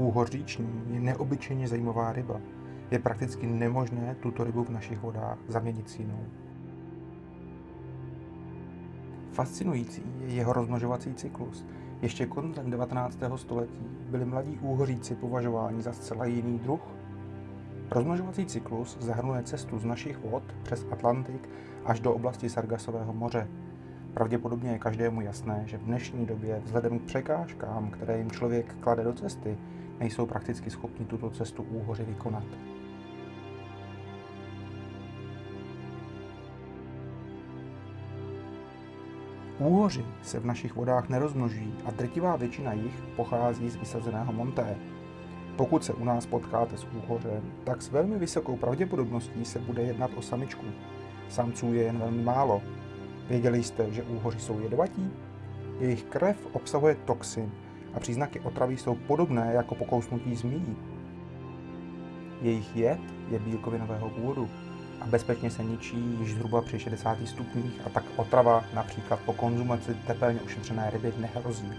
Úhoř říční je neobyčejně zajímavá ryba. Je prakticky nemožné tuto rybu v našich vodách zaměnit s jinou. Fascinující je jeho rozmnožovací cyklus. Ještě koncem 19. století byli mladí úhoříci považováni za zcela jiný druh. Rozmnožovací cyklus zahrnuje cestu z našich vod přes Atlantik až do oblasti Sargasového moře. Pravděpodobně je každému jasné, že v dnešní době vzhledem k překážkám, které jim člověk klade do cesty, nejsou prakticky schopni tuto cestu úhoři vykonat. Úhoři se v našich vodách nerozmnožují a drtivá většina jich pochází z vysazeného monté. Pokud se u nás potkáte s úhořem, tak s velmi vysokou pravděpodobností se bude jednat o samičku. Samců je jen velmi málo. Věděli jste, že úhoři jsou jedovatí? Jejich krev obsahuje toxin a příznaky otravy jsou podobné jako pokousnutí zmíjí. Jejich jed je bílkovinového původu a bezpečně se ničí již zhruba při 60 stupních a tak otrava například po konzumaci tepelně ošetřené ryby nehrozí.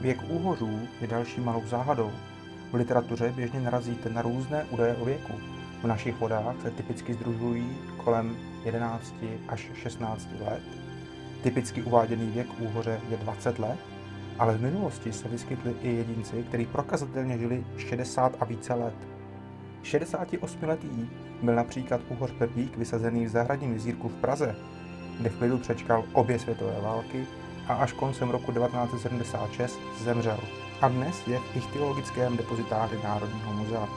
Věk úhořů je další malou záhadou. V literatuře běžně narazíte na různé údaje o věku. V našich vodách se typicky združují kolem 11 až 16 let. Typicky uváděný věk úhoře je 20 let, ale v minulosti se vyskytli i jedinci, kteří prokazatelně žili 60 a více let. 68-letý byl například úhoř Pepík vysazený v zahradním jezírku v Praze, kde v klidu přečkal obě světové války a až koncem roku 1976 zemřel. A dnes je v ichtyologickém depozitáři Národního muzea.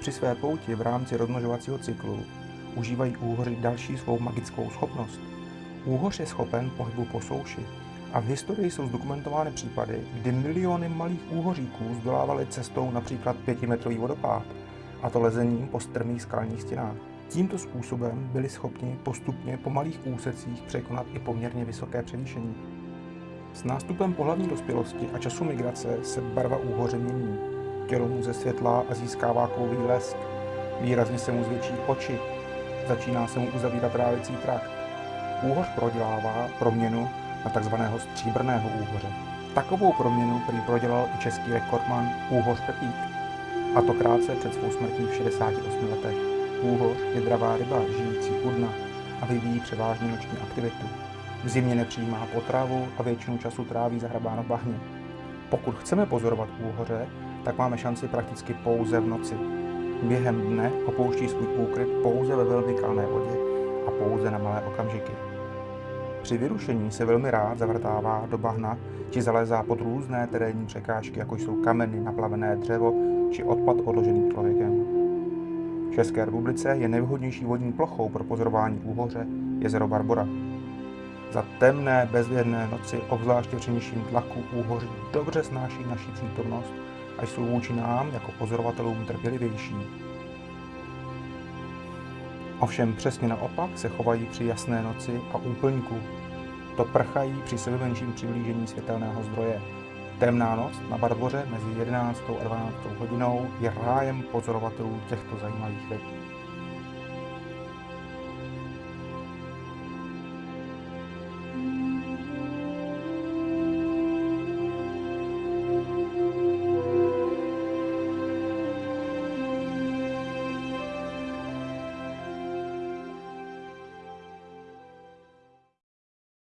Při své pouti v rámci rozmnožovacího cyklu užívají úhoři další svou magickou schopnost. Úhoř je schopen pohybu po souši a v historii jsou zdokumentovány případy, kdy miliony malých úhoříků zdolávaly cestou například pětimetrový vodopád, a to lezením po strmých skalních stěnách. Tímto způsobem byli schopni postupně po malých úsecích překonat i poměrně vysoké převýšení. S nástupem pohlavní dospělosti a času migrace se barva úhoře mění. Tělo mu ze světla a získává kovový lesk. Výrazně se mu zvětší oči. Začíná se mu uzavírat trávicí trakt. Úhoř prodělává proměnu na tzv. stříbrného úhoře. Takovou proměnu prý prodělal i český rekordman Úhoř Pepík. A to krátce před svou smrtí v 68 letech. Úhoř je dravá ryba, žijící u dna a vyvíjí převážně noční aktivitu. V zimě nepřijímá potravu a většinu času tráví zahrabáno bahně. Pokud chceme pozorovat úhoře, tak máme šanci prakticky pouze v noci. Během dne opouští svůj úkryt pouze ve velmi kalné vodě a pouze na malé okamžiky. Při vyrušení se velmi rád zavrtává do bahna či zalézá pod různé terénní překážky, jako jsou kameny, naplavené dřevo či odpad odložený člověkem. V České republice je nejvhodnější vodní plochou pro pozorování úhoře jezero Barbora. Za temné, bezvědné noci, obzvláště při nižším tlaku, úhoři dobře snáší naší přítomnost a jsou vůči nám jako pozorovatelům trpělivější. Ovšem přesně naopak se chovají při jasné noci a úplňku. To prchají při sebe menším přiblížení světelného zdroje. Temná noc na Bardvoře mezi 11. a 12. hodinou je rájem pozorovatelů těchto zajímavých ryb.